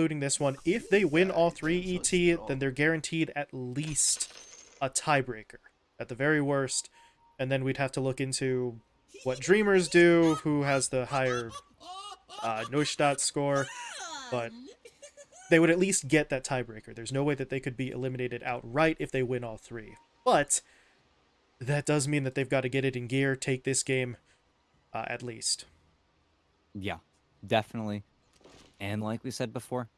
including this one. If they win all three ET, then they're guaranteed at least a tiebreaker, at the very worst. And then we'd have to look into what Dreamers do, who has the higher uh, Neustadtl score, but they would at least get that tiebreaker. There's no way that they could be eliminated outright if they win all three. But that does mean that they've got to get it in gear, take this game uh, at least. Yeah, definitely. And like we said before,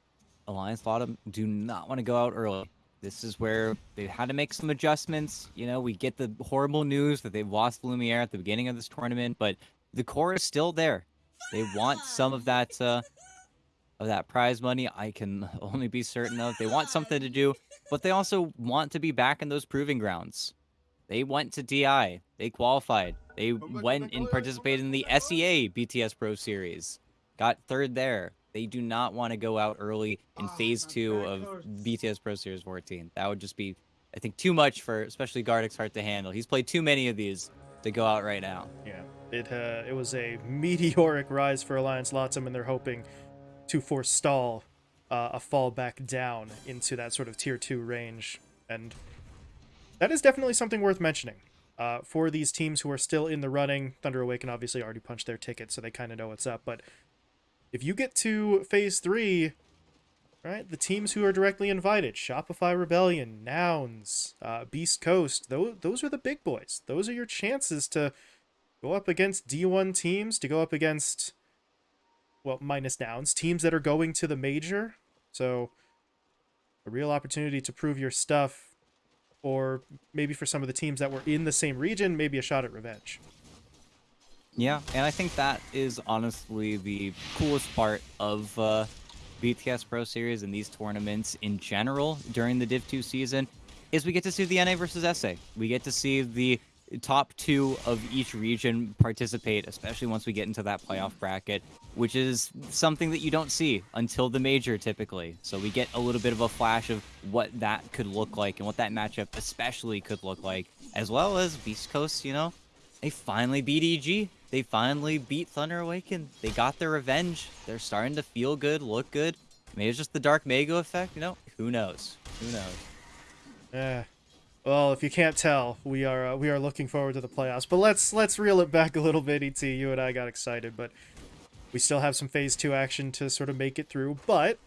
Alliance Latam do not want to go out early. This is where they had to make some adjustments. You know, we get the horrible news that they've lost Lumiere at the beginning of this tournament, but the core is still there. They want some of that uh, of that prize money. I can only be certain of. They want something to do, but they also want to be back in those proving grounds. They went to DI. They qualified. They went and participated in the SEA BTS Pro Series. Got third there. They do not want to go out early in phase two of BTS Pro Series 14. That would just be, I think, too much for especially Gardex Heart to handle. He's played too many of these to go out right now. Yeah, it uh, it was a meteoric rise for Alliance Latam, and they're hoping to forestall uh, a fall back down into that sort of tier two range. And that is definitely something worth mentioning. Uh, for these teams who are still in the running, Thunder Awaken obviously already punched their ticket, so they kind of know what's up. But if you get to phase three, right, the teams who are directly invited, Shopify Rebellion, Nouns, uh, Beast Coast, those, those are the big boys. Those are your chances to go up against D1 teams, to go up against, well, minus Nouns, teams that are going to the major. So a real opportunity to prove your stuff or maybe for some of the teams that were in the same region, maybe a shot at revenge. Yeah, and I think that is honestly the coolest part of uh, BTS Pro Series and these tournaments in general during the Div 2 season is we get to see the NA versus SA. We get to see the top two of each region participate, especially once we get into that playoff bracket, which is something that you don't see until the major typically. So we get a little bit of a flash of what that could look like and what that matchup especially could look like, as well as Beast Coast, you know, they finally beat EG. They finally beat Thunder Awaken. They got their revenge. They're starting to feel good, look good. Maybe it's just the Dark Mago effect, you know? Who knows? Who knows? Yeah. Well, if you can't tell, we are uh, we are looking forward to the playoffs. But let's let's reel it back a little bit. Et, you and I got excited, but we still have some phase two action to sort of make it through. But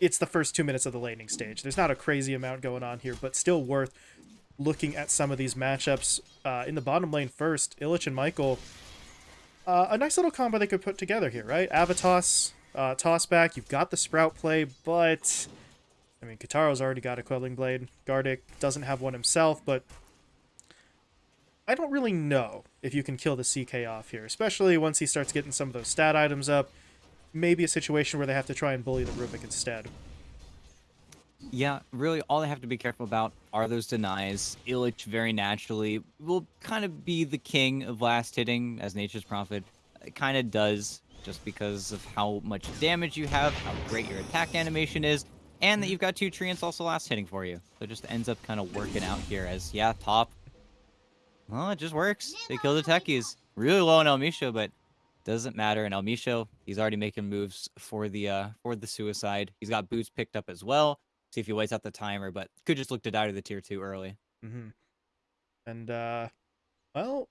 it's the first two minutes of the laning stage. There's not a crazy amount going on here, but still worth looking at some of these matchups. Uh, in the bottom lane first, Illich and Michael. Uh, a nice little combo they could put together here, right? Avatos, uh, toss back. You've got the Sprout play, but I mean, Kataro's already got a Quelling Blade. Gardic doesn't have one himself, but I don't really know if you can kill the CK off here, especially once he starts getting some of those stat items up. Maybe a situation where they have to try and bully the Rubik instead. Yeah, really, all they have to be careful about are those denies. Illich very naturally will kind of be the king of last hitting, as Nature's Prophet kind of does, just because of how much damage you have, how great your attack animation is, and that you've got two treants also last hitting for you. So it just ends up kind of working out here as, yeah, top. Well, it just works. They kill the techies. Really low on Elmisho, but doesn't matter. And Elmisho, he's already making moves for the uh, for the suicide. He's got boots picked up as well. See if he waits out the timer, but could just look to die to the tier two early. Mm-hmm. And uh, well,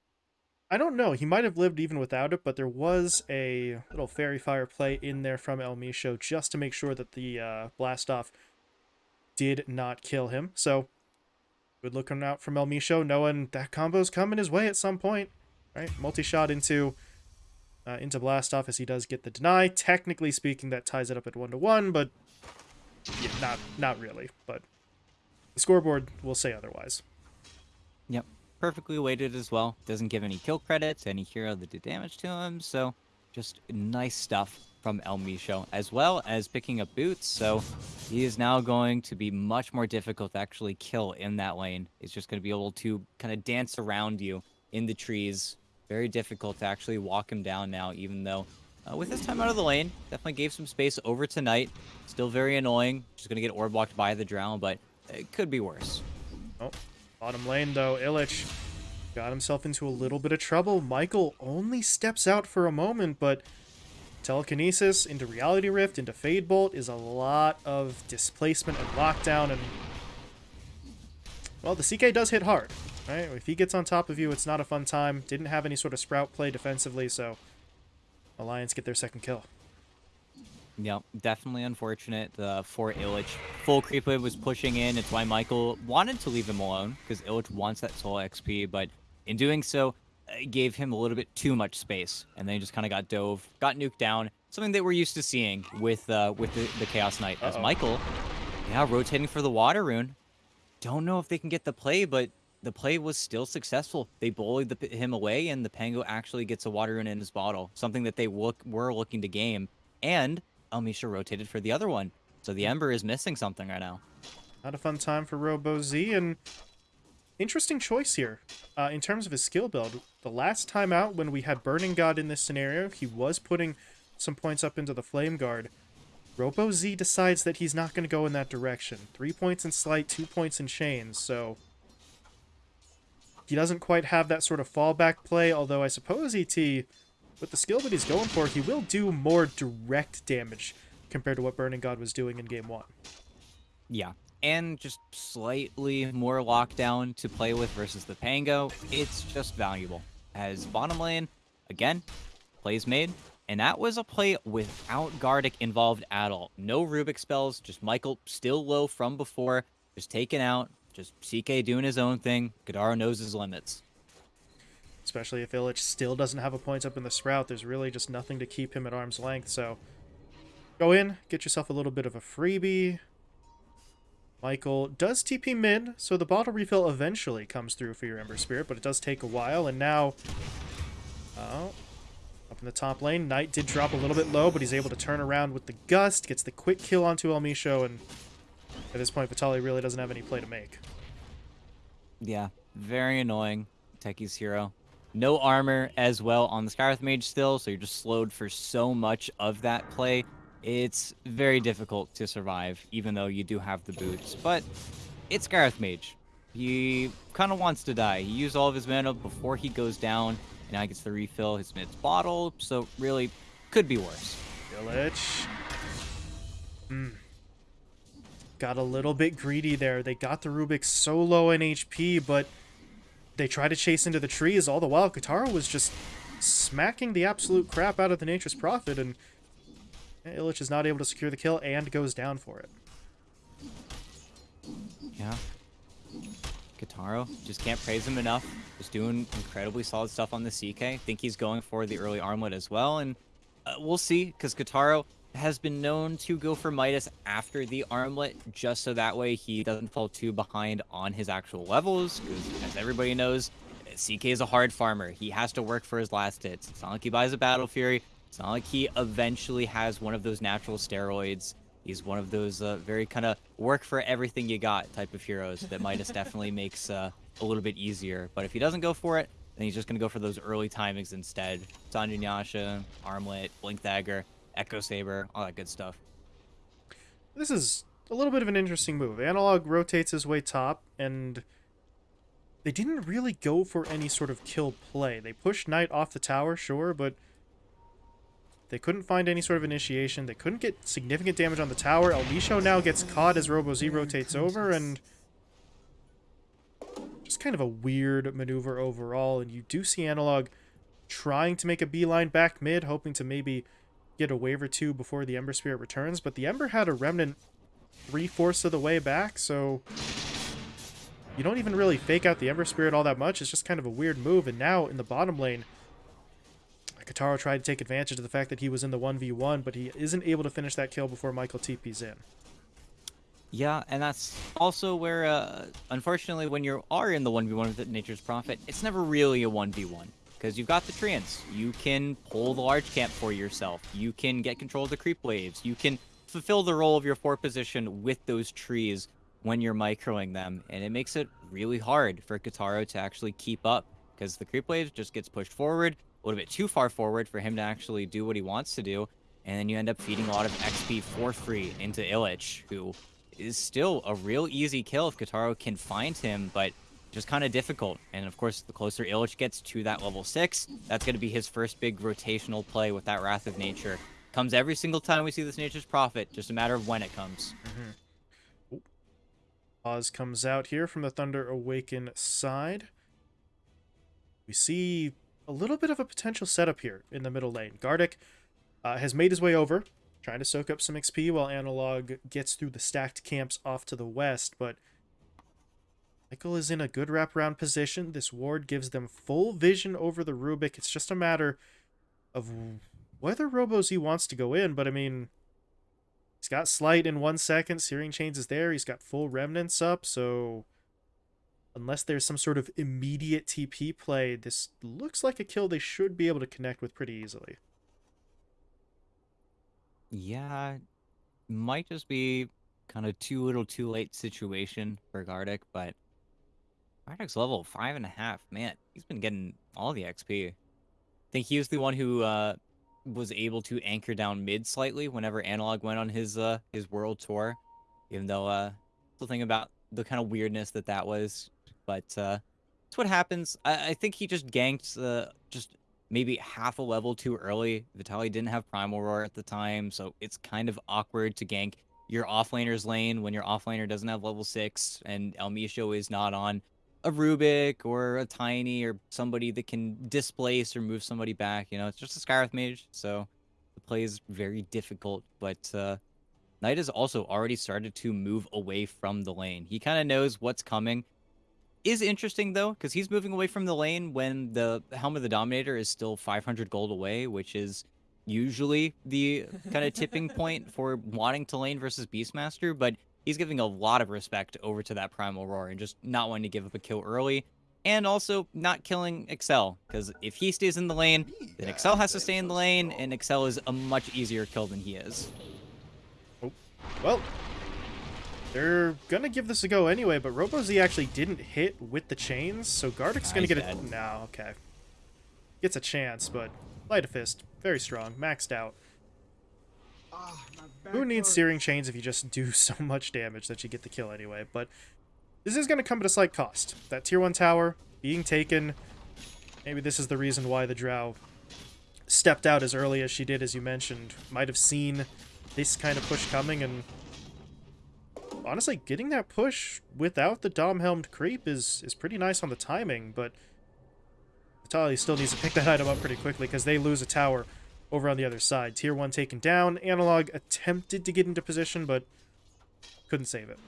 I don't know. He might have lived even without it, but there was a little fairy fire play in there from El Misho just to make sure that the uh, blast off did not kill him. So good looking out from El Misho, knowing that combo's coming his way at some point. Right, multi shot into uh, into blast off as he does get the deny. Technically speaking, that ties it up at one to one, but yeah, not not really. But the scoreboard will say otherwise. Yep perfectly weighted as well. Doesn't give any kill credits, any hero that did damage to him, so just nice stuff from El Misho, as well as picking up boots, so he is now going to be much more difficult to actually kill in that lane. He's just going to be able to kind of dance around you in the trees. Very difficult to actually walk him down now, even though uh, with his time out of the lane, definitely gave some space over tonight. Still very annoying. Just going to get orb walked by the drown, but it could be worse. Oh, Bottom lane, though, Illich got himself into a little bit of trouble. Michael only steps out for a moment, but Telekinesis into Reality Rift into Fade Bolt is a lot of displacement and lockdown and well, the CK does hit hard, right? If he gets on top of you, it's not a fun time. Didn't have any sort of sprout play defensively, so Alliance get their second kill. Yep, definitely unfortunate uh, for Illich. Full creep wave was pushing in. It's why Michael wanted to leave him alone, because Illich wants that soul XP, but in doing so, gave him a little bit too much space, and then he just kind of got dove, got nuked down. Something that we're used to seeing with uh, with the, the Chaos Knight. Uh -oh. As Michael, yeah, rotating for the Water Rune. Don't know if they can get the play, but the play was still successful. They bullied the, him away, and the Pango actually gets a Water in his bottle, something that they look were looking to game. And Elmisha rotated for the other one. So the Ember is missing something right now. Not a fun time for Robo Z, and interesting choice here uh, in terms of his skill build. The last time out when we had Burning God in this scenario, he was putting some points up into the Flame Guard. Robo Z decides that he's not going to go in that direction. Three points in Sleight, two points in Chains, so... He doesn't quite have that sort of fallback play, although I suppose ET, with the skill that he's going for, he will do more direct damage compared to what Burning God was doing in Game 1. Yeah, and just slightly more lockdown to play with versus the Pango, it's just valuable. As bottom lane, again, plays made, and that was a play without Gardic involved at all. No Rubik spells, just Michael still low from before, just taken out, just CK doing his own thing. Godaro knows his limits. Especially if Illich still doesn't have a point up in the Sprout, there's really just nothing to keep him at arm's length, so... Go in, get yourself a little bit of a freebie, Michael does TP mid, so the bottle refill eventually comes through for your Ember Spirit, but it does take a while, and now... Oh, up in the top lane, Knight did drop a little bit low, but he's able to turn around with the Gust, gets the quick kill onto El Misho, and at this point, Vitaly really doesn't have any play to make. Yeah, very annoying, Techie's hero. No armor as well on the Skywrath Mage still, so you're just slowed for so much of that play it's very difficult to survive, even though you do have the boots. But it's Gareth Mage. He kind of wants to die. He used all of his mana before he goes down, and now he gets the refill his mid's bottle, so really could be worse. Village. Hmm. Got a little bit greedy there. They got the Rubik so low in HP, but they try to chase into the trees. All the while, Kataro was just smacking the absolute crap out of the Nature's Prophet, and Illich is not able to secure the kill and goes down for it. Yeah. Kataro, just can't praise him enough. Just doing incredibly solid stuff on the CK. Think he's going for the early armlet as well, and uh, we'll see, because Kataro has been known to go for Midas after the armlet, just so that way he doesn't fall too behind on his actual levels, because as everybody knows, CK is a hard farmer. He has to work for his last hits. It's not like he buys a Battle Fury. It's not like he eventually has one of those natural steroids. He's one of those uh, very kind of work for everything you got type of heroes that Midas definitely makes uh, a little bit easier. But if he doesn't go for it, then he's just going to go for those early timings instead. Sange and Yasha, Armlet, Blink Dagger, Echo Saber, all that good stuff. This is a little bit of an interesting move. Analog rotates his way top, and they didn't really go for any sort of kill play. They pushed Knight off the tower, sure, but they couldn't find any sort of initiation. They couldn't get significant damage on the tower. El Misho now gets caught as Robo Z rotates over, and just kind of a weird maneuver overall. And you do see Analog trying to make a beeline back mid, hoping to maybe get a wave or two before the Ember Spirit returns. But the Ember had a Remnant three-fourths of the way back, so you don't even really fake out the Ember Spirit all that much. It's just kind of a weird move. And now in the bottom lane, Kataro tried to take advantage of the fact that he was in the 1v1, but he isn't able to finish that kill before Michael TP's in. Yeah, and that's also where, uh, unfortunately, when you are in the 1v1 with Nature's Prophet, it's never really a 1v1. Because you've got the Treants. You can pull the large camp for yourself. You can get control of the creep waves. You can fulfill the role of your fort position with those trees when you're microing them. And it makes it really hard for Kataro to actually keep up. Because the creep waves just gets pushed forward a little bit too far forward for him to actually do what he wants to do. And then you end up feeding a lot of XP for free into Illich, who is still a real easy kill if Kataro can find him, but just kind of difficult. And of course, the closer Illich gets to that level 6, that's going to be his first big rotational play with that Wrath of Nature. Comes every single time we see this Nature's Prophet, just a matter of when it comes. Oz comes out here from the Thunder Awaken side. We see a little bit of a potential setup here in the middle lane. Gardic uh, has made his way over, trying to soak up some XP while Analog gets through the stacked camps off to the west, but Michael is in a good wraparound position. This ward gives them full vision over the Rubik. It's just a matter of whether RoboZ wants to go in, but I mean, he's got Sleight in one second. Searing Chains is there. He's got full Remnants up, so unless there's some sort of immediate TP play, this looks like a kill they should be able to connect with pretty easily. Yeah, might just be kind of too little too late situation for Gardic, but Gardic's level five and a half. Man, he's been getting all the XP. I think he was the one who uh, was able to anchor down mid slightly whenever Analog went on his uh, his world tour, even though uh, still thinking about the kind of weirdness that that was. But uh, what happens. I, I think he just ganked uh, just maybe half a level too early. Vitaly didn't have Primal Roar at the time, so it's kind of awkward to gank your offlaner's lane when your offlaner doesn't have level 6 and El Misho is not on a Rubik or a Tiny or somebody that can displace or move somebody back. You know, it's just a Skywrath Mage, so the play is very difficult. But uh, Knight has also already started to move away from the lane. He kind of knows what's coming is interesting though, because he's moving away from the lane when the Helm of the Dominator is still 500 gold away, which is usually the kind of tipping point for wanting to lane versus Beastmaster. But he's giving a lot of respect over to that Primal Roar and just not wanting to give up a kill early. And also not killing Excel, because if he stays in the lane, then Excel has to stay in the lane, and Excel is a much easier kill than he is. Oh, well, they're gonna give this a go anyway, but RoboZ actually didn't hit with the chains, so Gardic's gonna get it. No, okay. Gets a chance, but Sleight of Fist, very strong, maxed out. Oh, Who needs Searing Chains if you just do so much damage that you get the kill anyway? But this is gonna come at a slight cost. That tier 1 tower being taken, maybe this is the reason why the Drow stepped out as early as she did, as you mentioned. Might have seen this kind of push coming and honestly, getting that push without the Dom-helmed creep is, is pretty nice on the timing, but Vitaly still needs to pick that item up pretty quickly because they lose a tower over on the other side. Tier 1 taken down. Analog attempted to get into position, but couldn't save it.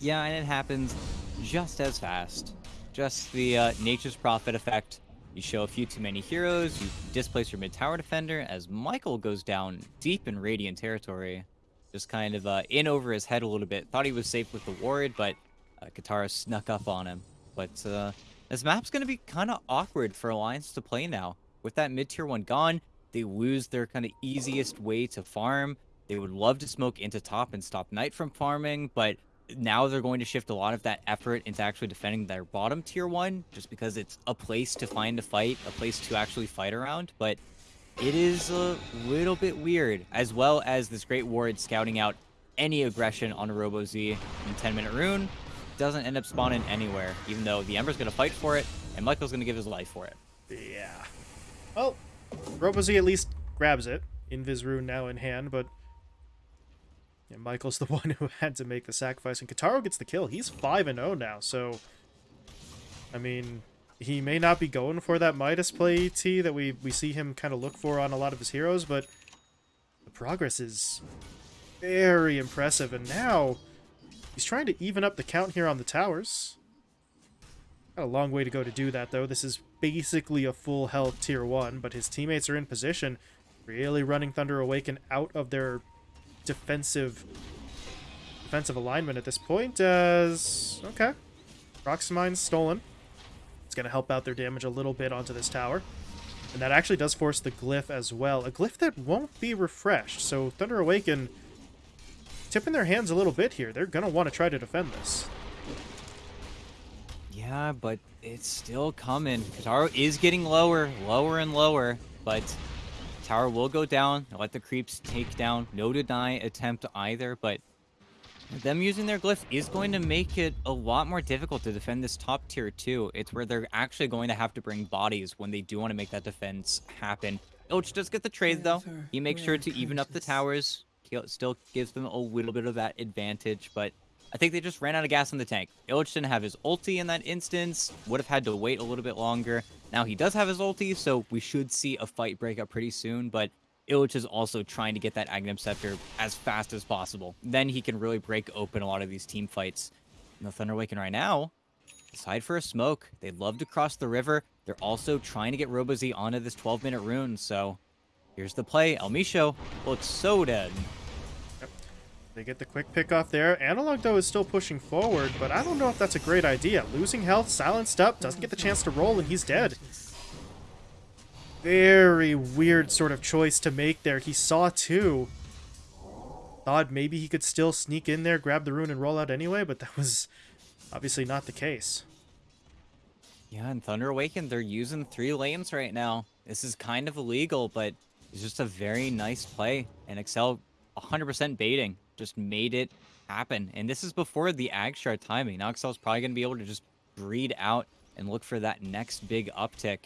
Yeah, and it happens just as fast. Just the uh, Nature's Prophet effect. You show a few too many heroes, you displace your mid-tower defender as Michael goes down deep in Radiant territory just kind of uh, in over his head a little bit. Thought he was safe with the ward, but uh, Kataro snuck up on him. But uh, this map's going to be kind of awkward for Alliance to play now. With that mid-tier one gone, they lose their kind of easiest way to farm. They would love to smoke into top and stop Knight from farming, but now they're going to shift a lot of that effort into actually defending their bottom tier one, just because it's a place to find a fight, a place to actually fight around. But it is a little bit weird, as well as this Great Ward scouting out any aggression on a Robo-Z in 10-minute rune. Doesn't end up spawning anywhere, even though the Ember's going to fight for it, and Michael's going to give his life for it. Yeah. Well, Robo-Z at least grabs it. Invis rune now in hand, but yeah, Michael's the one who had to make the sacrifice, and Kataro gets the kill. He's 5-0 now, so... I mean, he may not be going for that Midas play T that we, we see him kind of look for on a lot of his heroes, but the progress is very impressive. And now he's trying to even up the count here on the towers. A long way to go to do that, though. This is basically a full health tier 1, but his teammates are in position, really running Thunder Awaken out of their defensive defensive alignment at this point as... Okay. Proximine's stolen It's going to help out their damage a little bit onto this tower. And that actually does force the glyph as well. A glyph that won't be refreshed. So Thunder Awaken tipping their hands a little bit here. They're going to want to try to defend this. Yeah, but it's still coming. Kataro is getting lower, lower and lower, but tower will go down. let the creeps take down. No deny attempt either, but them using their glyph is going to make it a lot more difficult to defend this top tier too. It's where they're actually going to have to bring bodies when they do want to make that defense happen. Ilch does get the trade though. He makes sure to even up the towers. Still gives them a little bit of that advantage, but I think they just ran out of gas in the tank. Illich didn't have his ulti in that instance. Would have had to wait a little bit longer. Now he does have his ulti, so we should see a fight break up pretty soon, but Illich is also trying to get that Aghanim Scepter as fast as possible. Then he can really break open a lot of these team fights. And the Thunder Awaken right now, decide for a smoke. They'd love to cross the river. They're also trying to get RoboZ onto this 12-minute rune, so here's the play. El Micho looks so dead. They get the quick pick off there. Analog, though, is still pushing forward, but I don't know if that's a great idea. Losing health, silenced up, doesn't get the chance to roll, and he's dead. Very weird sort of choice to make there. He saw two. Thought maybe he could still sneak in there, grab the rune, and roll out anyway, but that was obviously not the case. Yeah, and Thunder Awakened, they're using three lanes right now. This is kind of illegal, but it's just a very nice play. And Excel 100% baiting just made it happen. And this is before the Ag timing. Now Excel's probably going to be able to just breed out and look for that next big uptick.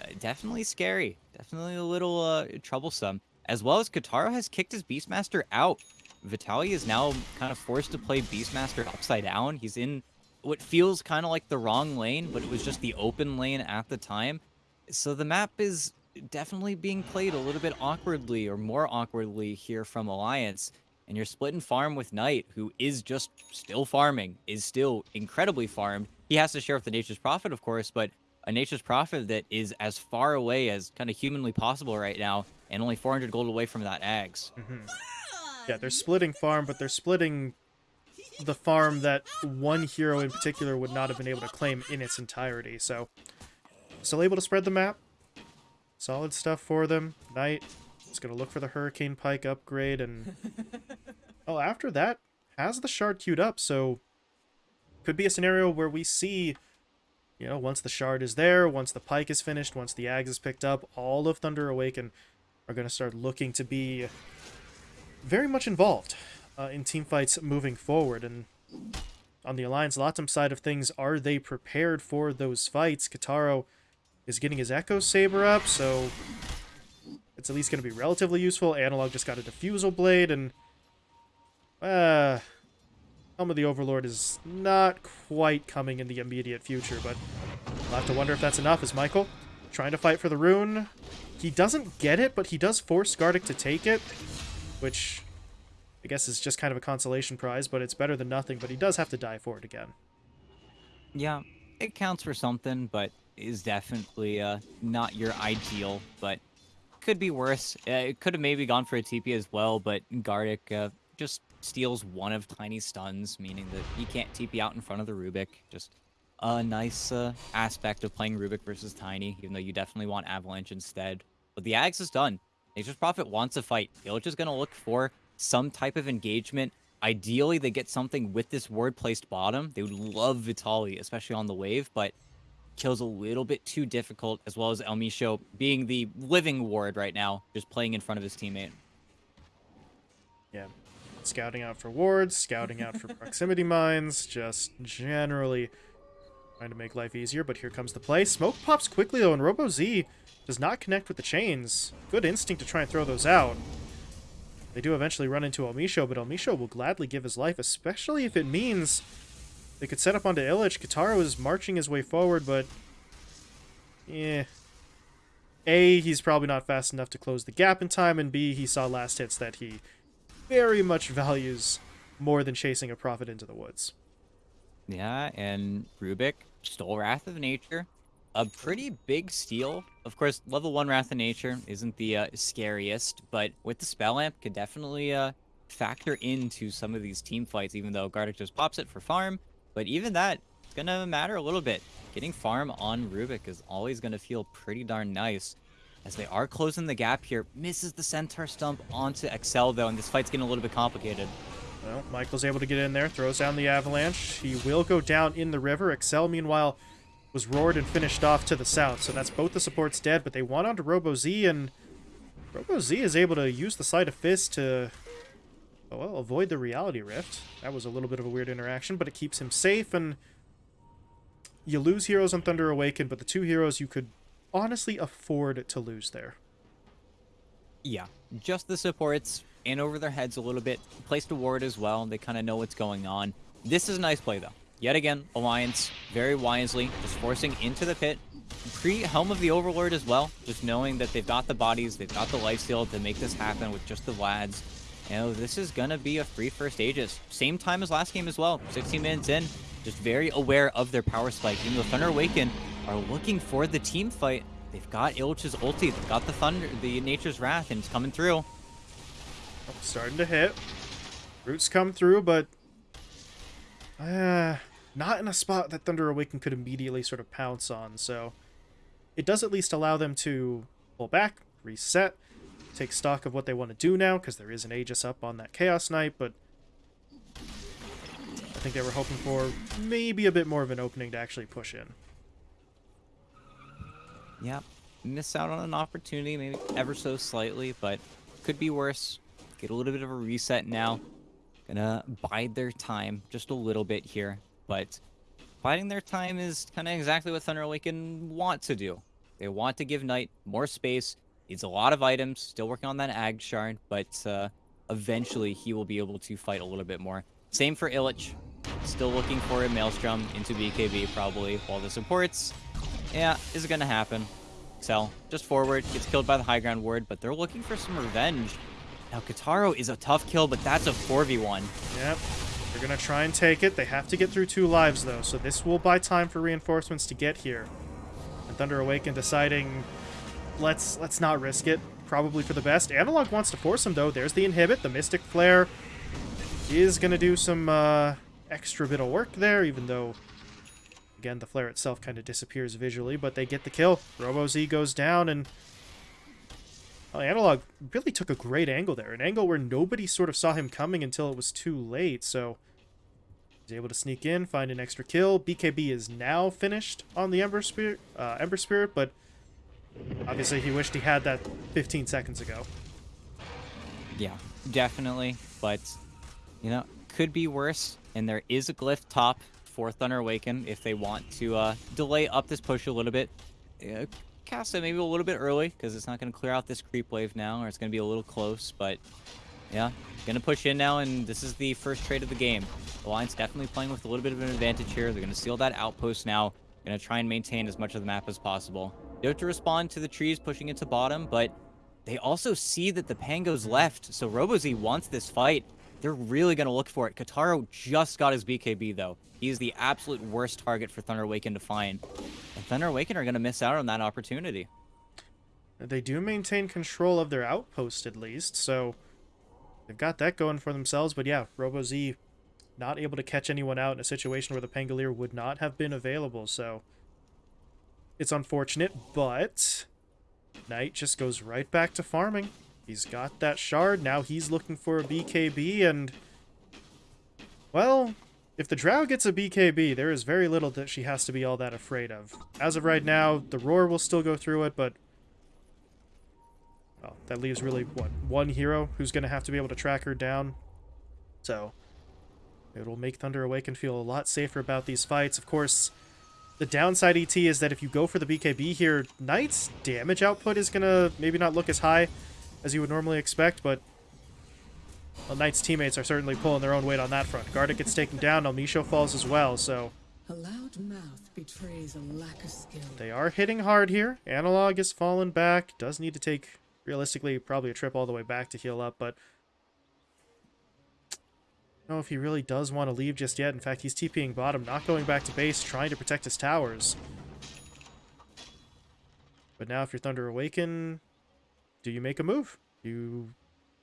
Uh, definitely scary. Definitely a little uh, troublesome. As well as Kataro has kicked his Beastmaster out. Vitaly is now kind of forced to play Beastmaster upside down. He's in what feels kind of like the wrong lane, but it was just the open lane at the time. So the map is definitely being played a little bit awkwardly or more awkwardly here from Alliance and you're splitting farm with Knight, who is just still farming, is still incredibly farmed. He has to share with the Nature's Prophet, of course, but a Nature's Prophet that is as far away as kind of humanly possible right now, and only 400 gold away from that Ags. Mm -hmm. Yeah, they're splitting farm, but they're splitting the farm that one hero in particular would not have been able to claim in its entirety. So, still able to spread the map. Solid stuff for them. Knight it's going to look for the Hurricane Pike upgrade, and... oh, after that, has the Shard queued up, so... Could be a scenario where we see, you know, once the Shard is there, once the Pike is finished, once the Ags is picked up, all of Thunder Awaken are going to start looking to be very much involved uh, in team fights moving forward. And on the Alliance Latam side of things, are they prepared for those fights? Kataro is getting his Echo Saber up, so it's at least going to be relatively useful. Analog just got a Diffusal Blade, and... Uh, Helm of the Overlord is not quite coming in the immediate future, but I'll have to wonder if that's enough. Is Michael trying to fight for the rune? He doesn't get it, but he does force Gardic to take it, which I guess is just kind of a consolation prize, but it's better than nothing, but he does have to die for it again. Yeah, it counts for something, but is definitely uh, not your ideal, but could be worse. Uh, it could have maybe gone for a TP as well, but Gardic uh, just steals one of Tiny's stuns, meaning that he can't TP out in front of the Rubik. Just a nice uh, aspect of playing Rubik versus Tiny, even though you definitely want Avalanche instead. But the Ags is done. Nature's Prophet wants a fight. Illich is going to look for some type of engagement. Ideally, they get something with this ward placed bottom. They would love Vitaly, especially on the wave, but kills a little bit too difficult, as well as El Micho being the living ward right now, just playing in front of his teammate. Yeah. Scouting out for wards, scouting out for proximity mines, just generally trying to make life easier, but here comes the play. Smoke pops quickly, though, and Robo-Z does not connect with the chains. Good instinct to try and throw those out. They do eventually run into El Micho, but El Micho will gladly give his life, especially if it means they could set up onto Illich. Kataro is marching his way forward, but... Yeah. A, he's probably not fast enough to close the gap in time, and B, he saw last hits that he very much values more than chasing a Prophet into the woods. Yeah, and Rubik stole Wrath of Nature. A pretty big steal. Of course, level 1 Wrath of Nature isn't the uh, scariest, but with the Spell Amp, could definitely uh, factor into some of these team fights, even though Gardic just pops it for farm. But even that, it's going to matter a little bit. Getting farm on Rubik is always going to feel pretty darn nice. As they are closing the gap here. Misses the Centaur Stump onto Excel, though, and this fight's getting a little bit complicated. Well, Michael's able to get in there, throws down the Avalanche. He will go down in the river. Excel, meanwhile, was roared and finished off to the south. So that's both the supports dead, but they want onto Robo-Z, and Robo-Z is able to use the Sleight of Fist to well, avoid the reality rift. That was a little bit of a weird interaction, but it keeps him safe, and you lose heroes on Thunder Awaken, but the two heroes you could honestly afford to lose there. Yeah, just the supports in over their heads a little bit. Placed a ward as well. They kind of know what's going on. This is a nice play, though. Yet again, Alliance, very wisely, just forcing into the pit. Pre-Helm of the Overlord as well, just knowing that they've got the bodies, they've got the lifesteal to make this happen with just the Vlads. You know, this is going to be a free first Aegis. Same time as last game as well, 16 minutes in. Just very aware of their power spike. Even though Thunder Awaken are looking for the team fight, they've got Illich's ulti, they've got the Thunder, the Nature's Wrath, and it's coming through. Oh, starting to hit. Roots come through, but uh, not in a spot that Thunder Awaken could immediately sort of pounce on, so it does at least allow them to pull back, reset, take stock of what they want to do now, because there is an Aegis up on that Chaos Knight, but I think they were hoping for maybe a bit more of an opening to actually push in. Yep. Miss out on an opportunity, maybe ever so slightly, but could be worse. Get a little bit of a reset now. Gonna bide their time just a little bit here, but biding their time is kind of exactly what Thunder Awaken want to do. They want to give Knight more space. Needs a lot of items. Still working on that Ag Shard, but uh, eventually he will be able to fight a little bit more. Same for Illich. Still looking for a Maelstrom into BKB probably, while the supports, yeah, is it going to happen. Excel, just forward, gets killed by the high ground ward, but they're looking for some revenge. Now, Kataro is a tough kill, but that's a 4v1. Yep. They're going to try and take it. They have to get through two lives, though, so this will buy time for reinforcements to get here. And Thunder Awaken deciding, let's let's not risk it. Probably for the best. Analog wants to force him, though. There's the inhibit. The Mystic Flare is going to do some uh, extra bit of work there, even though, again, the flare itself kind of disappears visually, but they get the kill. Robo Z goes down, and Analog really took a great angle there, an angle where nobody sort of saw him coming until it was too late, so he's able to sneak in, find an extra kill. BKB is now finished on the Ember Spirit, uh, Ember Spirit, but obviously he wished he had that 15 seconds ago. Yeah, definitely, but, you know, could be worse, and there is a glyph top for Thunder Awaken if they want to uh, delay up this push a little bit. Uh, cast it maybe a little bit early because it's not going to clear out this creep wave now, or it's going to be a little close. But yeah, going to push in now, and this is the first trade of the game. The Alliance definitely playing with a little bit of an advantage here. They're going to seal that outpost now. Going to try and maintain as much of the map as possible. Have to respond to the trees pushing into bottom, but they also see that the Pango's left, so RoboZ wants this fight. They're really going to look for it. Kataro just got his BKB, though. He's the absolute worst target for Thunder Awaken to find. And Thunder Awaken are going to miss out on that opportunity. They do maintain control of their outpost, at least, so they've got that going for themselves. But yeah, RoboZ not able to catch anyone out in a situation where the Pangolier would not have been available, so it's unfortunate, but Knight just goes right back to farming. He's got that shard. Now he's looking for a BKB, and... Well, if the Drow gets a BKB, there is very little that she has to be all that afraid of. As of right now, the Roar will still go through it, but... Well, that leaves really, what, one hero who's going to have to be able to track her down. So, it'll make Thunder Awaken feel a lot safer about these fights. Of course, the downside ET is that if you go for the BKB here, Knight's damage output is going to maybe not look as high as you would normally expect, but well, Knight's teammates are certainly pulling their own weight on that front. Garda gets taken down, Elmisho falls as well, so... A loud mouth betrays a lack of skill. They are hitting hard here. Analog is fallen back. Does need to take, realistically, probably a trip all the way back to heal up, but... Know if he really does want to leave just yet. In fact, he's TPing bottom, not going back to base, trying to protect his towers. But now if you're Thunder Awaken, do you make a move? You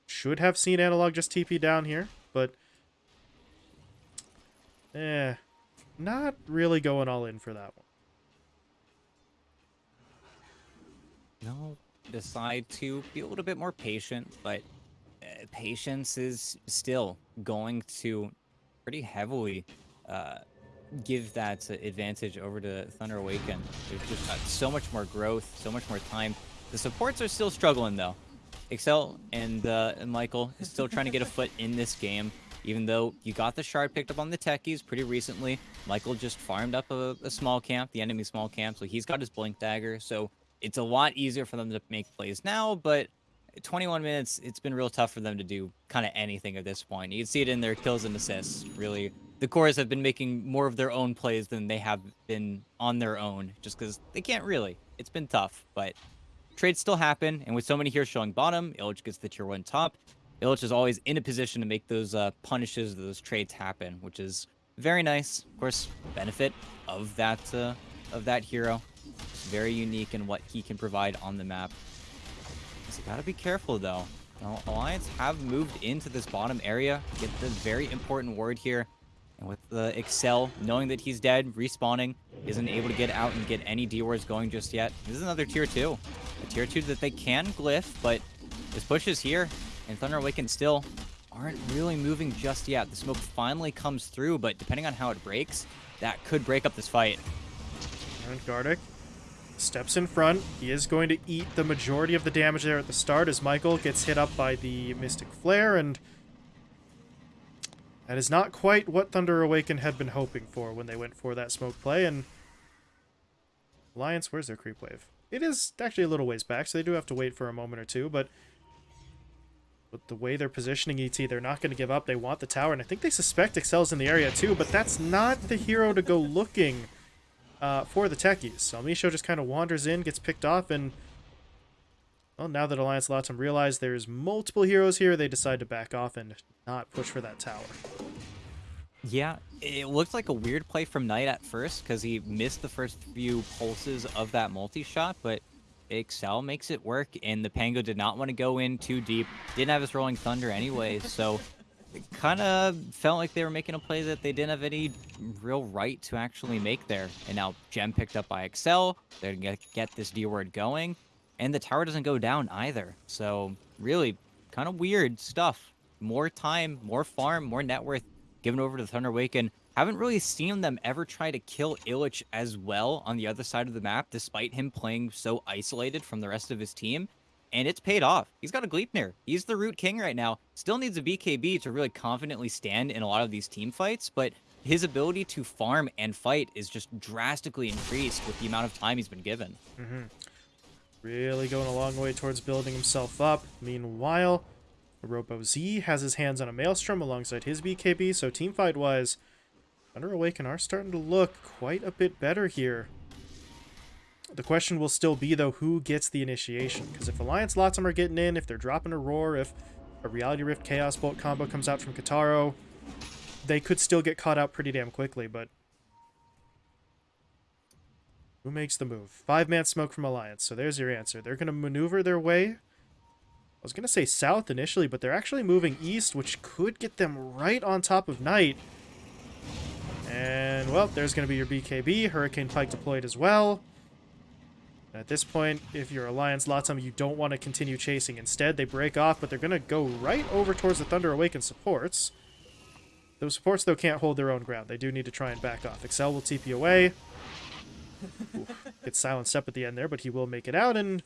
should have seen Analog just TP down here, but... Eh, not really going all in for that one. No, decide to be a little bit more patient, but patience is still going to pretty heavily uh, give that advantage over to Thunder Awaken. There's just got so much more growth, so much more time. The supports are still struggling, though. Excel and, uh, and Michael is still trying to get a foot in this game, even though you got the shard picked up on the techies pretty recently. Michael just farmed up a, a small camp, the enemy small camp, so he's got his blink dagger, so it's a lot easier for them to make plays now, but 21 minutes, it's been real tough for them to do kind of anything at this point. You can see it in their kills and assists. Really, the cores have been making more of their own plays than they have been on their own, just because they can't really. It's been tough, but trades still happen, and with so many here showing bottom, Illich gets the tier one top. Illich is always in a position to make those uh, punishes, those trades happen, which is very nice. Of course, benefit of that uh, of that hero. Very unique in what he can provide on the map. You gotta be careful though. Now, Alliance have moved into this bottom area. Get the very important word here. And with the Excel, knowing that he's dead, respawning, isn't able to get out and get any D-wards going just yet. This is another tier 2. A tier 2 that they can glyph, but this push is here. And Thunder Awaken still aren't really moving just yet. The smoke finally comes through, but depending on how it breaks, that could break up this fight. And Gardic steps in front. He is going to eat the majority of the damage there at the start as Michael gets hit up by the Mystic Flare, and that is not quite what Thunder Awaken had been hoping for when they went for that smoke play, and Alliance, where's their creep wave? It is actually a little ways back, so they do have to wait for a moment or two, but with the way they're positioning ET, they're not going to give up. They want the tower, and I think they suspect Excel's in the area too, but that's not the hero to go looking uh, for the techies. So Misho just kind of wanders in, gets picked off, and well, now that Alliance them realize there's multiple heroes here, they decide to back off and not push for that tower. Yeah, it looked like a weird play from Knight at first because he missed the first few pulses of that multi-shot, but Excel makes it work, and the Pango did not want to go in too deep. Didn't have his Rolling Thunder anyway, so kind of felt like they were making a play that they didn't have any real right to actually make there. And now Gem picked up by Excel. They're going to get this D-word going. And the tower doesn't go down either. So really kind of weird stuff. More time, more farm, more net worth given over to Thunder Awaken. Haven't really seen them ever try to kill Illich as well on the other side of the map, despite him playing so isolated from the rest of his team and it's paid off. He's got a Gleipnir. He's the root king right now. Still needs a BKB to really confidently stand in a lot of these team fights, but his ability to farm and fight is just drastically increased with the amount of time he's been given. Mm -hmm. Really going a long way towards building himself up. Meanwhile, Robo Z has his hands on a Maelstrom alongside his BKB, so team fight wise Thunder Awaken are starting to look quite a bit better here. The question will still be, though, who gets the initiation? Because if Alliance Latam are getting in, if they're dropping a Roar, if a Reality Rift Chaos Bolt combo comes out from Kitaro, they could still get caught out pretty damn quickly, but... Who makes the move? Five-man smoke from Alliance, so there's your answer. They're going to maneuver their way... I was going to say south initially, but they're actually moving east, which could get them right on top of Knight. And, well, there's going to be your BKB. Hurricane Pike deployed as well. At this point, if you're Alliance Latam, you don't want to continue chasing. Instead, they break off, but they're going to go right over towards the Thunder Awaken supports. Those supports, though, can't hold their own ground. They do need to try and back off. Excel will TP away. Gets silenced up at the end there, but he will make it out, and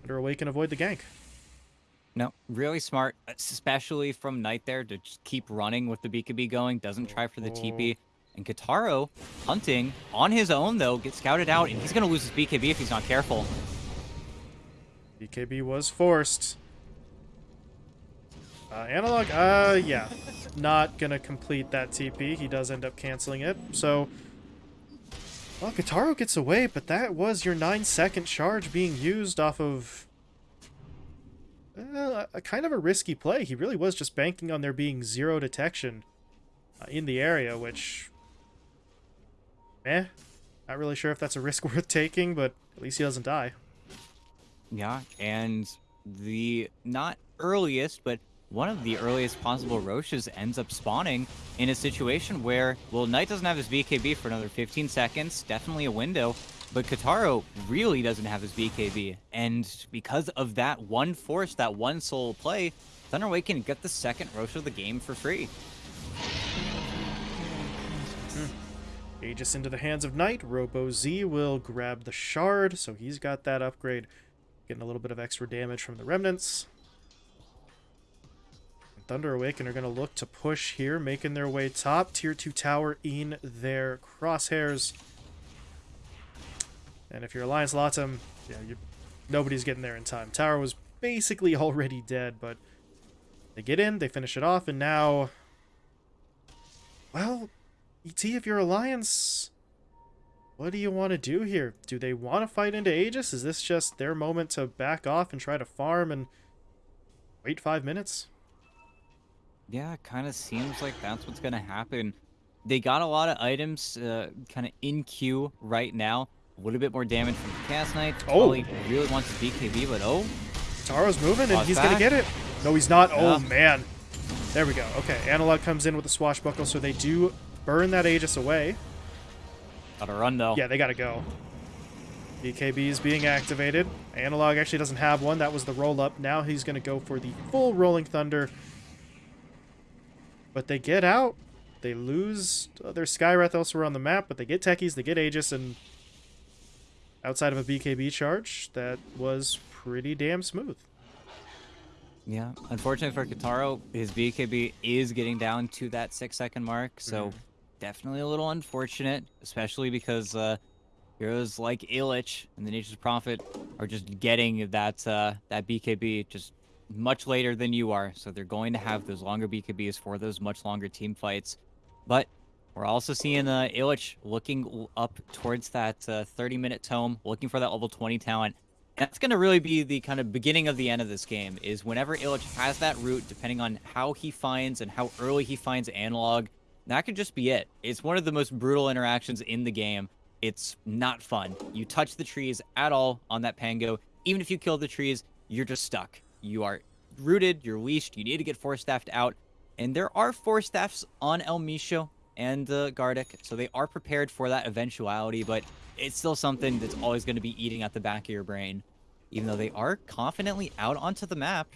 Thunder Awaken avoid the gank. No, really smart, especially from Knight there to just keep running with the BKB going. Doesn't try for the oh. TP. And Kitaro, hunting on his own, though, gets scouted out, and he's going to lose his BKB if he's not careful. BKB was forced. Uh, analog, uh, yeah. Not going to complete that TP. He does end up canceling it. So, well, Kitaro gets away, but that was your 9-second charge being used off of uh, a kind of a risky play. He really was just banking on there being zero detection uh, in the area, which eh. Not really sure if that's a risk worth taking, but at least he doesn't die. Yeah, and the not earliest, but one of the earliest possible Roches ends up spawning in a situation where, well, Knight doesn't have his BKB for another 15 seconds, definitely a window, but Kitaro really doesn't have his BKB. And because of that one force, that one soul play, Thunder can get the second Roche of the game for free. Aegis into the hands of Knight. Robo Z will grab the shard, so he's got that upgrade. Getting a little bit of extra damage from the remnants. And Thunder Awaken are going to look to push here, making their way top. Tier 2 tower in their crosshairs. And if your Alliance Alliance Latam, yeah, you, nobody's getting there in time. Tower was basically already dead, but they get in, they finish it off, and now... Well, ET, if you're Alliance, what do you want to do here? Do they want to fight into Aegis? Is this just their moment to back off and try to farm and wait five minutes? Yeah, it kind of seems like that's what's going to happen. They got a lot of items uh, kind of in queue right now. A little bit more damage from Chaos Knight. Oh. Probably really wants the BKB, but oh, Taro's moving and he's going to get it. No, he's not. Oh, man. There we go. Okay, Analog comes in with the swashbuckle, so they do burn that Aegis away. gotta run though. Yeah, they gotta go. BKB is being activated. Analog actually doesn't have one. That was the roll up. Now he's gonna go for the full Rolling Thunder. But they get out. They lose their Skywrath elsewhere on the map, but they get Techies, they get Aegis, and outside of a BKB charge, that was pretty damn smooth. Yeah, unfortunately for Kataro, his BKB is getting down to that six second mark, so Mhm. Definitely a little unfortunate, especially because uh, heroes like Illich and the Nature's Prophet are just getting that uh, that BKB just much later than you are, so they're going to have those longer BKBs for those much longer team fights. But we're also seeing uh, Illich looking up towards that uh, 30 minute tome, looking for that level 20 talent. That's going to really be the kind of beginning of the end of this game, is whenever Illich has that route, depending on how he finds and how early he finds analog, that could just be it. It's one of the most brutal interactions in the game. It's not fun. You touch the trees at all on that Pango, even if you kill the trees, you're just stuck. You are rooted, you're leashed, you need to get force staffed out. And there are force staffs on El Misho and uh, Gardic, so they are prepared for that eventuality, but it's still something that's always going to be eating at the back of your brain. Even though they are confidently out onto the map,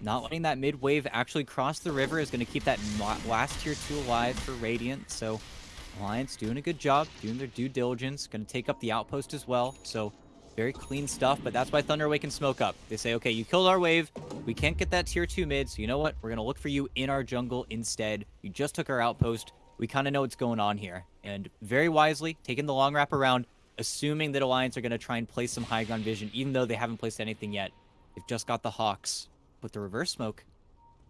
not letting that mid wave actually cross the river is going to keep that last tier 2 alive for Radiant, so Alliance doing a good job, doing their due diligence, going to take up the outpost as well, so very clean stuff, but that's why Thunderwave can smoke up. They say, okay, you killed our wave, we can't get that tier 2 mid, so you know what? We're going to look for you in our jungle instead. You just took our outpost, we kind of know what's going on here. And very wisely, taking the long wrap around, assuming that Alliance are going to try and place some high ground vision, even though they haven't placed anything yet. They've just got the Hawks. With the reverse smoke,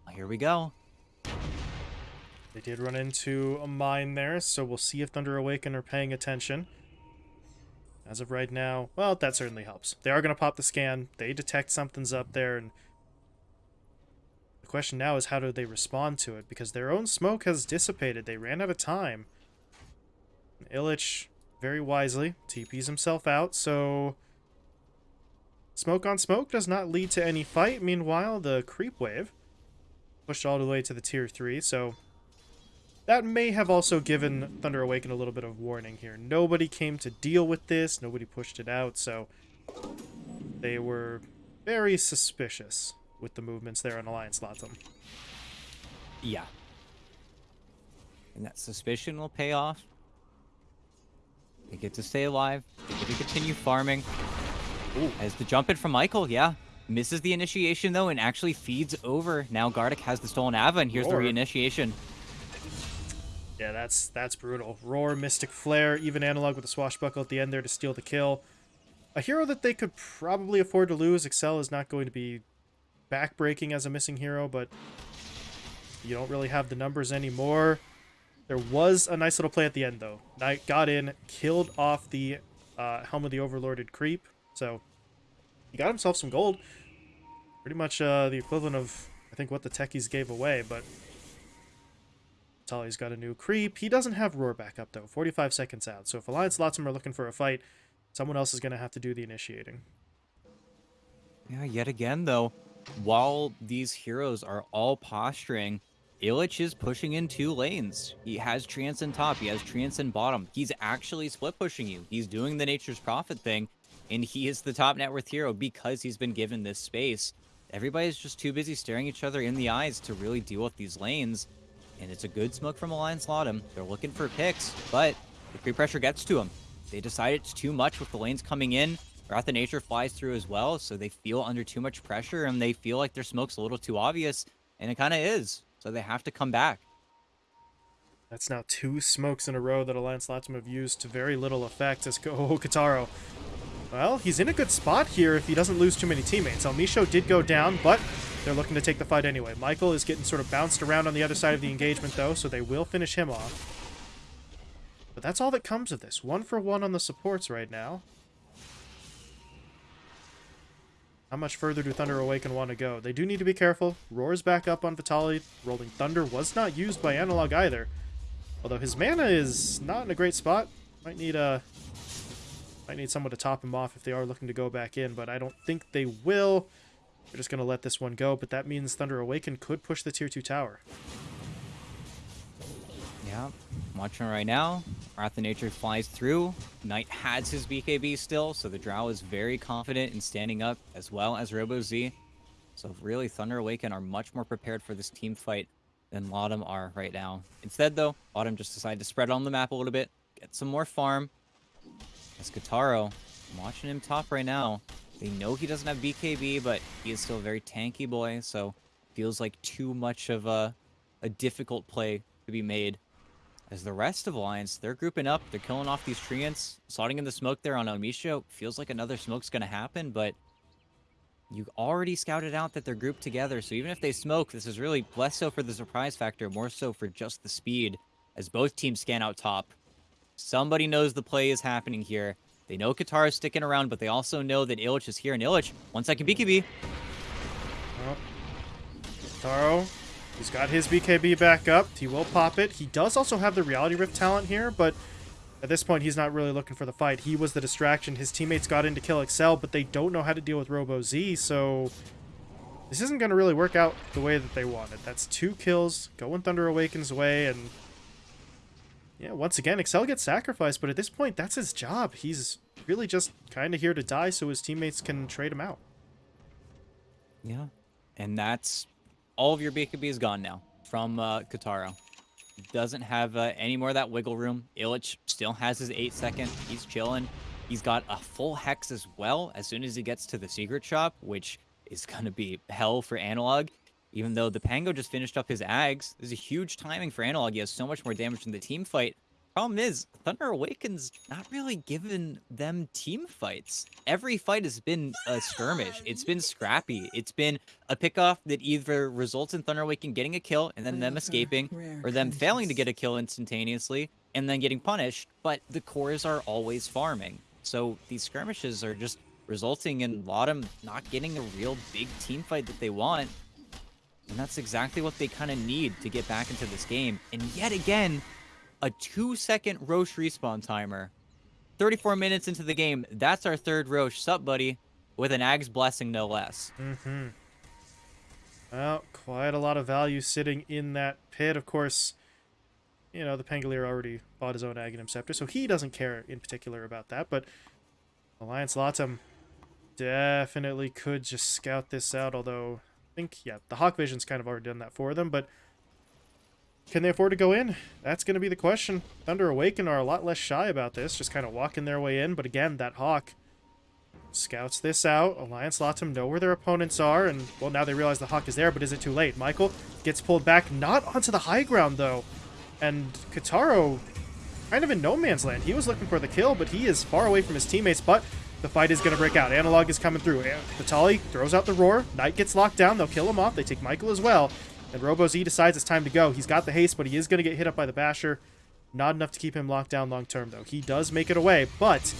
well, here we go. They did run into a mine there, so we'll see if Thunder Awaken are paying attention. As of right now, well, that certainly helps. They are going to pop the scan. They detect something's up there, and the question now is how do they respond to it? Because their own smoke has dissipated. They ran out of time. Illich, very wisely, TPs himself out, so... Smoke on smoke does not lead to any fight. Meanwhile, the creep wave pushed all the way to the tier 3, so that may have also given Thunder Awaken a little bit of warning here. Nobody came to deal with this, nobody pushed it out, so they were very suspicious with the movements there on Alliance Latam. Yeah. And that suspicion will pay off. They get to stay alive. They get to continue farming. Ooh. As the jump in from Michael, yeah. Misses the initiation though and actually feeds over. Now Gardic has the stolen Ava and here's Roar. the reinitiation. Yeah, that's that's brutal. Roar, Mystic Flare, even Analog with the Swashbuckle at the end there to steal the kill. A hero that they could probably afford to lose. Excel is not going to be backbreaking as a missing hero, but you don't really have the numbers anymore. There was a nice little play at the end, though. Knight got in, killed off the uh, Helm of the Overlorded creep, so he got himself some gold. Pretty much uh, the equivalent of, I think, what the techies gave away, but Tully's got a new creep. He doesn't have Roar back up, though. 45 seconds out. So if Alliance Latam are looking for a fight, someone else is going to have to do the initiating. Yeah, yet again though, while these heroes are all posturing, Illich is pushing in two lanes. He has Trance in top, he has Trance in bottom. He's actually split pushing you. He's doing the Nature's Prophet thing, and he is the top net worth hero because he's been given this space. Everybody's just too busy staring each other in the eyes to really deal with these lanes. And it's a good smoke from Alliance Latam. They're looking for picks, but the creep pressure gets to them. They decide it's too much with the lanes coming in. Wrath of Nature flies through as well, so they feel under too much pressure and they feel like their smoke's a little too obvious, and it kind of is. So they have to come back. That's now two smokes in a row that Alliance Latam have used to very little effect as go oh, Kataro. Well, he's in a good spot here if he doesn't lose too many teammates. Almisho did go down, but they're looking to take the fight anyway. Michael is getting sort of bounced around on the other side of the engagement, though, so they will finish him off. But that's all that comes of this. One for one on the supports right now. How much further do Thunder Awaken want to go? They do need to be careful. Roar's back up on Vitaly. Rolling Thunder was not used by Analog either. Although his mana is not in a great spot. Might need a... Might need someone to top him off if they are looking to go back in, but I don't think they will. They're just going to let this one go, but that means Thunder Awaken could push the Tier 2 tower. Yeah, watching right now. Wrath of Nature flies through. Knight has his BKB still, so the Drow is very confident in standing up, as well as Robo Z. So really, Thunder Awaken are much more prepared for this team fight than Latam are right now. Instead, though, Latam just decided to spread on the map a little bit, get some more farm. As Kataro, I'm watching him top right now. They know he doesn't have BKB, but he is still a very tanky boy, so feels like too much of a, a difficult play to be made. As the rest of Alliance, they're grouping up, they're killing off these treants, slotting in the smoke there on Omisho. Feels like another smoke's gonna happen, but you already scouted out that they're grouped together, so even if they smoke, this is really less so for the surprise factor, more so for just the speed, as both teams scan out top. Somebody knows the play is happening here. They know Kataro's sticking around, but they also know that Illich is here, and Illich, one second BKB. Well, oh, Taro, he's got his BKB back up. He will pop it. He does also have the Reality Rift talent here, but at this point, he's not really looking for the fight. He was the distraction. His teammates got in to kill Excel, but they don't know how to deal with Robo Z, so this isn't going to really work out the way that they wanted. That's two kills going Thunder Awakens way, and yeah, once again, Excel gets sacrificed, but at this point, that's his job. He's really just kind of here to die so his teammates can trade him out. Yeah, and that's all of your BKB is gone now from uh, Kataro. Doesn't have uh, any more of that wiggle room. Illich still has his 8 second. He's chilling. He's got a full Hex as well as soon as he gets to the secret shop, which is going to be hell for Analog. Even though the Pango just finished up his Ags, there's a huge timing for Analog. He has so much more damage in the team fight. Problem is, Thunder Awakens not really given them team fights. Every fight has been a skirmish. It's been scrappy. It's been a pickoff that either results in Thunder Awaken getting a kill and then them escaping, or them failing to get a kill instantaneously and then getting punished, but the cores are always farming. So these skirmishes are just resulting in Latam not getting a real big team fight that they want. And that's exactly what they kind of need to get back into this game. And yet again, a two second Rosh respawn timer. 34 minutes into the game, that's our third Rosh. Sup, buddy? With an Ag's blessing, no less. Mm-hmm. Well, quite a lot of value sitting in that pit. Of course, you know, the Pangolier already bought his own Aghanim Scepter, so he doesn't care in particular about that, but Alliance Latam definitely could just scout this out, although think, yeah, the Hawk Vision's kind of already done that for them, but can they afford to go in? That's going to be the question. Thunder Awaken are a lot less shy about this, just kind of walking their way in. But again, that Hawk scouts this out. Alliance Latam know where their opponents are, and, well, now they realize the Hawk is there, but is it too late? Michael gets pulled back, not onto the high ground, though. And Kataro, kind of in no man's land. He was looking for the kill, but he is far away from his teammates, but the fight is going to break out. Analog is coming through. Vitaly throws out the roar. Knight gets locked down. They'll kill him off. They take Michael as well. And Robo Z decides it's time to go. He's got the haste, but he is going to get hit up by the Basher. Not enough to keep him locked down long term, though. He does make it away, but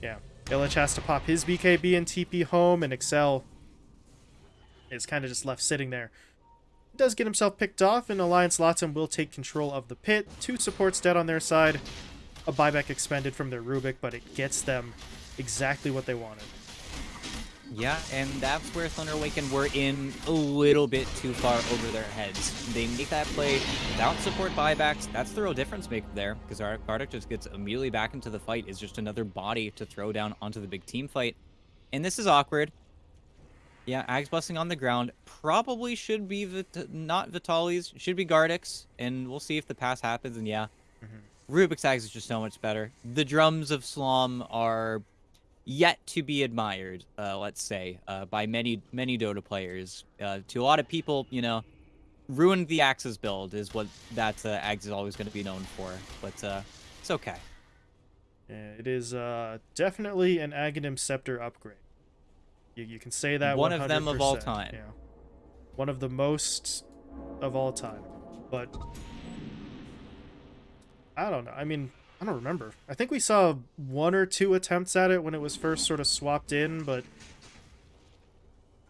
yeah, Illich has to pop his BKB and TP home, and Excel is kind of just left sitting there. He does get himself picked off, and Alliance Latam will take control of the pit. Two supports dead on their side. A buyback expended from their Rubik, but it gets them exactly what they wanted. Yeah, and that's where Thunder Awaken were in a little bit too far over their heads. They make that play without support buybacks. That's the real difference maker there, because our Bardock just gets immediately back into the fight. Is just another body to throw down onto the big team fight. And this is awkward. Yeah, Ag's Blessing on the ground. Probably should be Vit not Vitaly's. Should be Gardex. And we'll see if the pass happens. And yeah, mm -hmm. Rubik's Ags is just so much better. The drums of Slom are yet to be admired, uh, let's say, uh, by many many Dota players. Uh, to a lot of people, you know, ruined the Axis build is what that uh, Ags is always going to be known for. But uh, it's okay. It is uh, definitely an Aghanim Scepter upgrade. You, you can say that One of them of all time. Yeah. One of the most of all time. But I don't know. I mean, I don't remember. I think we saw one or two attempts at it when it was first sort of swapped in, but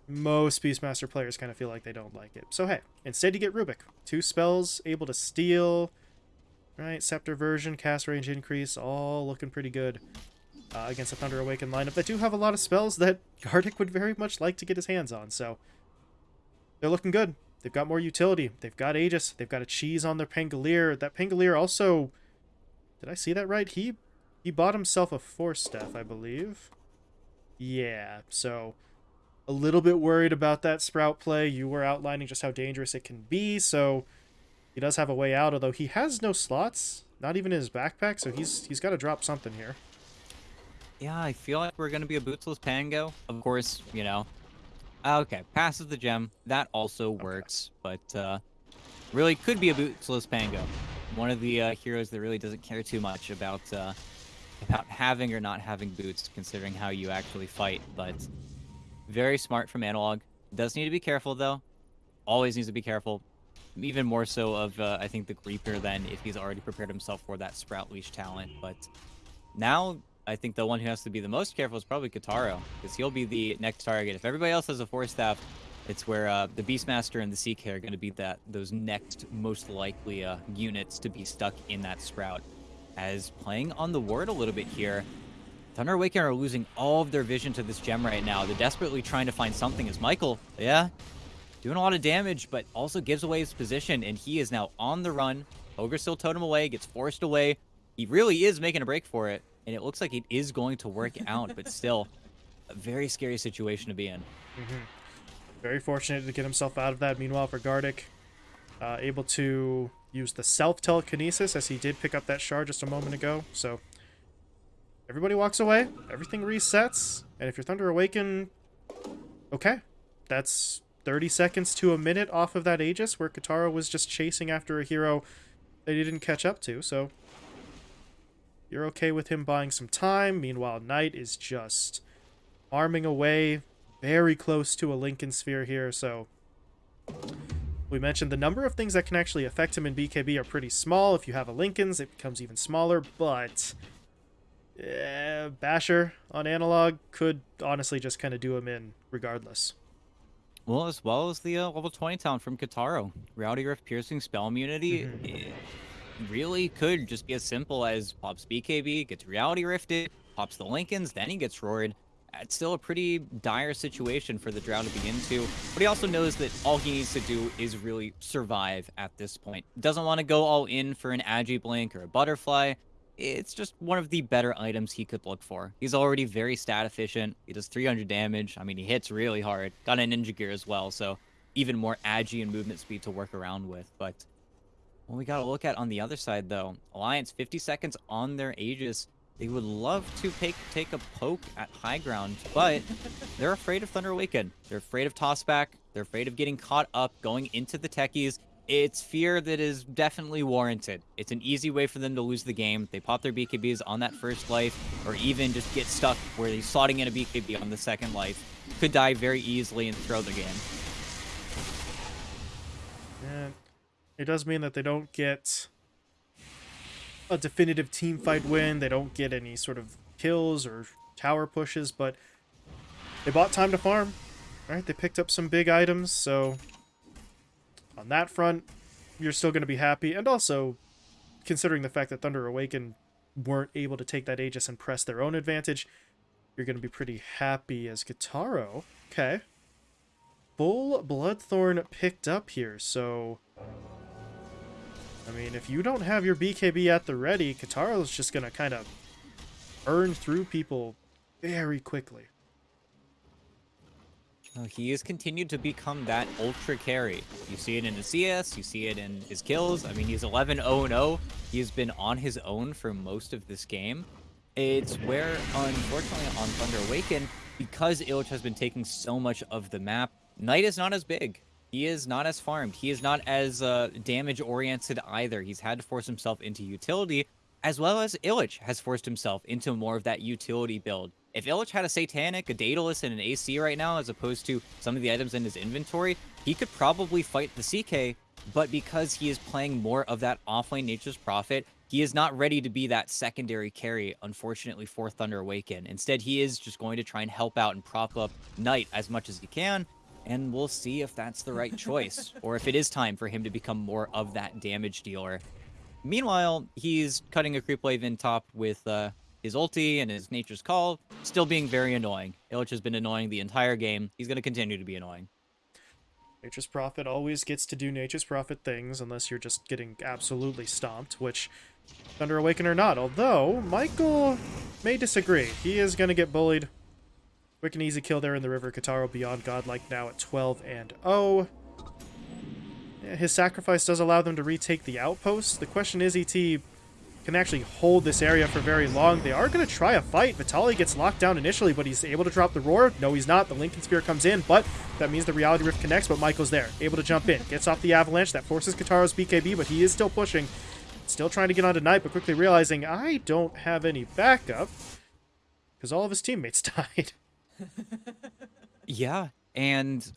most Beastmaster players kind of feel like they don't like it. So hey, instead you get Rubik. Two spells, able to steal, right? Scepter version, cast range increase, all looking pretty good uh, against a Thunder Awakened lineup that do have a lot of spells that Gardic would very much like to get his hands on. So they're looking good. They've got more utility. They've got Aegis. They've got a cheese on their Pangolier. That Pangolier also, did I see that right? He he bought himself a Force Staff, I believe. Yeah, so a little bit worried about that Sprout play. You were outlining just how dangerous it can be, so he does have a way out, although he has no slots, not even in his backpack, so he's he's got to drop something here. Yeah, I feel like we're gonna be a bootsless Pango. Of course, you know. Okay, passes the gem. That also works, but uh, really could be a bootsless Pango. One of the uh, heroes that really doesn't care too much about uh, about having or not having boots, considering how you actually fight. But very smart from Analog. Does need to be careful though. Always needs to be careful. Even more so of uh, I think the Reaper than if he's already prepared himself for that Sprout Leash talent. But now I think the one who has to be the most careful is probably Kataro, because he'll be the next target. If everybody else has a Force Staff, it's where uh, the Beastmaster and the CK are going to be that those next most likely uh, units to be stuck in that Sprout. As playing on the ward a little bit here, Thunder Awaken are losing all of their vision to this gem right now. They're desperately trying to find something as Michael, yeah, doing a lot of damage, but also gives away his position, and he is now on the run. Ogre still totem away, gets forced away. He really is making a break for it, and it looks like it is going to work out, but still, a very scary situation to be in. Very fortunate to get himself out of that. Meanwhile, for Gardic, uh, able to use the self telekinesis as he did pick up that shard just a moment ago. So everybody walks away, everything resets, and if you're Thunder Awaken, okay, that's 30 seconds to a minute off of that Aegis where Kataro was just chasing after a hero that he didn't catch up to. So you're okay with him buying some time. Meanwhile, Knight is just arming away, very close to a Linken Sphere here. So we mentioned the number of things that can actually affect him in BKB are pretty small. If you have a Linken's, it becomes even smaller. But eh, Basher on analog could honestly just kind of do him in regardless. Well, as well as the uh, level 20 talent from Kataro. Reality Rift Piercing Spell Immunity it really could just be as simple as pops BKB, gets Reality Rifted, pops the Linkens, then he gets roared. It's still a pretty dire situation for the Drow to be into, but he also knows that all he needs to do is really survive at this point. Doesn't want to go all in for an Agi Blink or a Butterfly. It's just one of the better items he could look for. He's already very stat efficient. He does 300 damage. I mean, he hits really hard. Got a Ninja Gear as well, so even more agi and movement speed to work around with. But what we got to look at on the other side, though, Alliance 50 seconds on their Aegis. They would love to take take a poke at high ground, but they're afraid of Thunder Awaken. They're afraid of tossback. They're afraid of getting caught up, going into the techies. It's fear that is definitely warranted. It's an easy way for them to lose the game. They pop their BKBs on that first life, or even just get stuck where they're slotting in a BKB on the second life. Could die very easily and throw the game. And it does mean that they don't get a definitive team fight win. They don't get any sort of kills or tower pushes, but they bought time to farm. Right? They picked up some big items, so on that front, you're still going to be happy. And also, considering the fact that Thunder Awaken weren't able to take that Aegis and press their own advantage, you're going to be pretty happy as Kataro. Okay. Full Bloodthorn picked up here, so... I mean, if you don't have your BKB at the ready, Kataro's just going to kind of burn through people very quickly. He has continued to become that ultra carry. You see it in his CS, you see it in his kills. I mean, he's 11 0 0. He's been on his own for most of this game. It's where, unfortunately, on Thunder Awaken, because Illich has been taking so much of the map, Knight is not as big. He is not as farmed. He is not as uh, damage oriented either. He's had to force himself into utility as well as Illich has forced himself into more of that utility build. If Illich had a Satanic, a Daedalus, and an AC right now, as opposed to some of the items in his inventory, he could probably fight the CK, but because he is playing more of that offlane Nature's Prophet, he is not ready to be that secondary carry, unfortunately, for Thunder Awaken. Instead, he is just going to try and help out and prop up Knight as much as he can, and we'll see if that's the right choice, or if it is time for him to become more of that damage dealer. Meanwhile, he's cutting a creep wave in top with uh, his ulti and his Nature's Call, still being very annoying. Illich has been annoying the entire game. He's going to continue to be annoying. Nature's Prophet always gets to do Nature's Prophet things unless you're just getting absolutely stomped, which Thunder Awaken or not. Although, Michael may disagree. He is going to get bullied. Quick and easy kill there in the river. Kataro beyond godlike now at 12 and 0. Yeah, his sacrifice does allow them to retake the outpost. The question is, ET can actually hold this area for very long. They are going to try a fight. Vitaly gets locked down initially, but he's able to drop the roar. No, he's not. The Linken Sphere comes in, but that means the Reality Rift connects, but Michael's there. Able to jump in. Gets off the Avalanche. That forces Kataro's BKB, but he is still pushing. Still trying to get onto Knight, but quickly realizing, I don't have any backup, because all of his teammates died. Yeah, and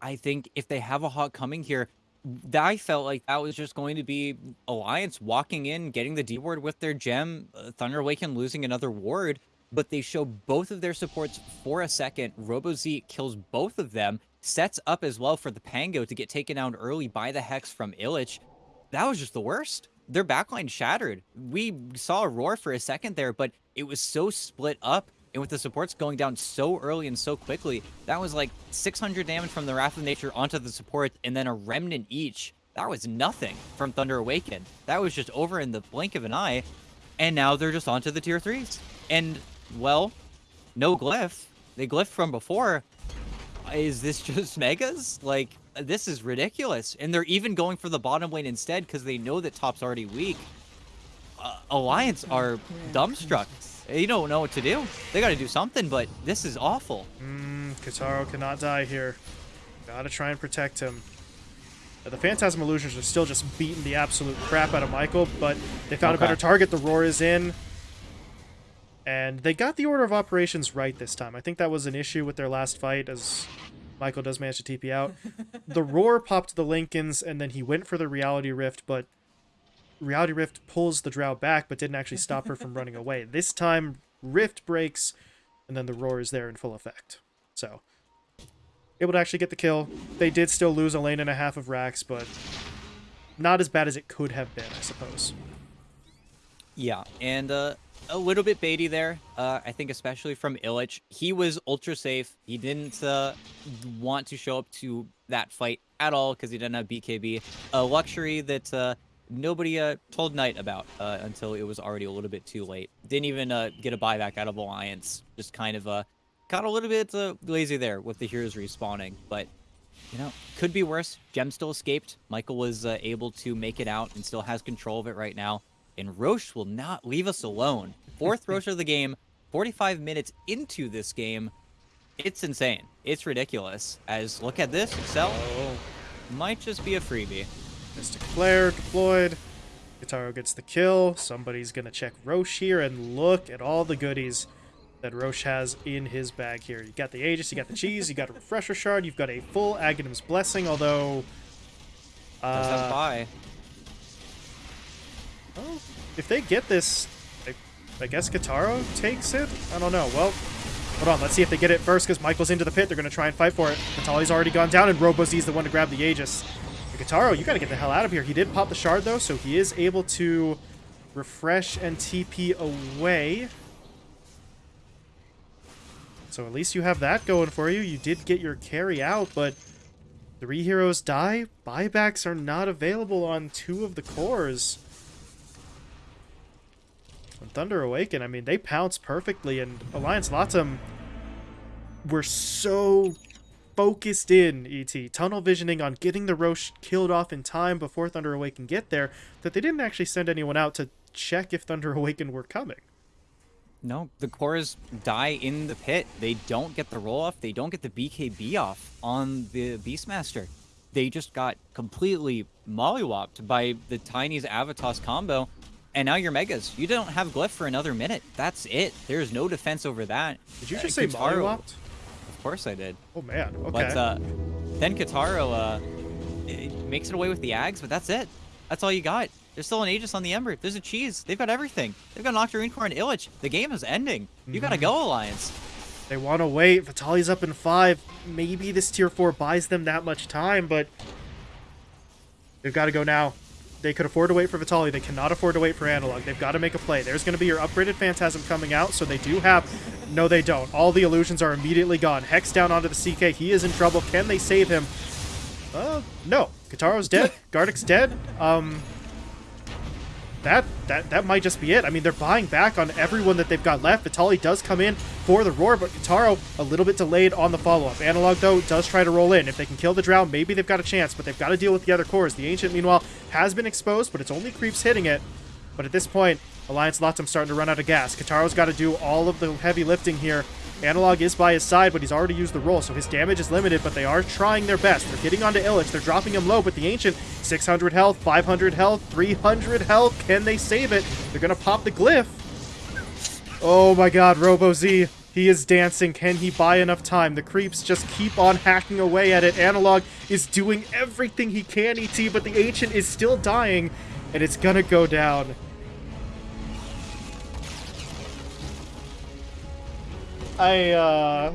I think if they have a hawk coming here, th- I felt like that was just going to be Alliance walking in, getting the D ward with their gem, uh, Thunder Awaken losing another ward, but they show both of their supports for a second. Robo Z kills both of them, sets up as well for the Pango to get taken down early by the Hex from Illich. That was just the worst. Their backline shattered. We saw a roar for a second there, but it was so split up and with the supports going down so early and so quickly, that was like 600 damage from the Wrath of Nature onto the support, and then a remnant each. That was nothing from Thunder Awaken. That was just over in the blink of an eye, and now they're just onto the tier 3s. And, well, no glyph. They glyphed from before. Is this just megas? Like, this is ridiculous. And they're even going for the bottom lane instead because they know that top's already weak. Uh, Alliance are dumbstruck. They don't know what to do. They got to do something, but this is awful. Mm, Kataro cannot die here. Gotta try and protect him. The Phantasm Illusions are still just beating the absolute crap out of Michael, but they found Okay. a better target. The Roar is in. And they got the order of operations right this time. I think that was an issue with their last fight, as Michael does manage to TP out. the Roar popped the Linkens, and then he went for the Reality Rift, but Reality Rift pulls the Drow back, but didn't actually stop her from running away. This time, Rift breaks, and then the Roar is there in full effect. So, able to actually get the kill. They did still lose a lane and a half of racks, but not as bad as it could have been, I suppose. Yeah, and uh, a little bit baity there. Uh, I think especially from Illich. He was ultra safe. He didn't uh, want to show up to that fight at all because he didn't have BKB. A luxury that uh, nobody uh, told Knight about uh, until it was already a little bit too late. Didn't even uh, get a buyback out of Alliance. Just kind of uh, got a little bit uh, lazy there with the heroes respawning. But you know, could be worse. Gem still escaped. Michael was uh, able to make it out and still has control of it right now. And Rosh will not leave us alone. Fourth Rosh of the game, 45 minutes into this game. It's insane. It's ridiculous. As look at this, Excel Oh, might just be a freebie. Mystic Flare deployed. Kataro gets the kill. Somebody's going to check Rosh here, and look at all the goodies that Rosh has in his bag here. You got the Aegis, you got the Cheese, you got a Refresher Shard, you've got a full Aghanim's Blessing, although... Does Uh, buy. well, if they get this, I, I guess Kataro takes it? I don't know. Well, hold on. Let's see if they get it first, because Michael's into the pit. They're going to try and fight for it. Vitaly's already gone down, and Robozi's the one to grab the Aegis. Kataro, you got to get the hell out of here. He did pop the shard, though, so he is able to refresh and TP away. So at least you have that going for you. You did get your carry out, but three heroes die. Buybacks are not available on two of the cores. On Thunder Awaken, I mean, they pounce perfectly, and Alliance Latam were so focused in, ET, tunnel visioning on getting the Rosh killed off in time before Thunder Awaken get there, that they didn't actually send anyone out to check if Thunder Awaken were coming. No, the cores die in the pit. They don't get the roll off. They don't get the BKB off on the Beastmaster. They just got completely mollywopped by the Tiny's Avatos combo. And now your megas. You don't have glyph for another minute. That's it. There's no defense over that. Did you Uh, just say Kataro- mollywopped? Of course I did. Oh man. Okay. But uh, then Kataro uh, it makes it away with the Ags, but that's it. That's all you got. There's still an Aegis on the Ember. There's a cheese. They've got everything. They've got an Nocturne Core and Illich. The game is ending. You gotta Mm-hmm. go, Alliance. They want to wait. Vitaly's up in five. Maybe this tier four buys them that much time, but they've got to go now. They could afford to wait for Vitaly. They cannot afford to wait for Analog. They've got to make a play. There's going to be your upgraded Phantasm coming out, so they do have... No, they don't. All the illusions are immediately gone. Hex down onto the CK. He is in trouble. Can they save him? Uh, no. Kataro's dead. Gardick's dead. Um, that that that might just be it. I mean, they're buying back on everyone that they've got left. Vitaly does come in for the roar, but Kataro a little bit delayed on the follow-up. Analog, though, does try to roll in. If they can kill the Drow, maybe they've got a chance, but they've got to deal with the other cores. The Ancient, meanwhile, has been exposed, but it's only creeps hitting it. But at this point, Alliance Latam starting to run out of gas. Kataro's got to do all of the heavy lifting here. Analog is by his side, but he's already used the roll, so his damage is limited, but they are trying their best. They're getting onto Illich. They're dropping him low, but the Ancient, 600 health, 500 health, 300 health. Can they save it? They're to pop the glyph. Oh my god, Robo Z. He is dancing. Can he buy enough time? The creeps just keep on hacking away at it. Analog is doing everything he can, ET, but the Ancient is still dying, and it's gonna go down. I, uh...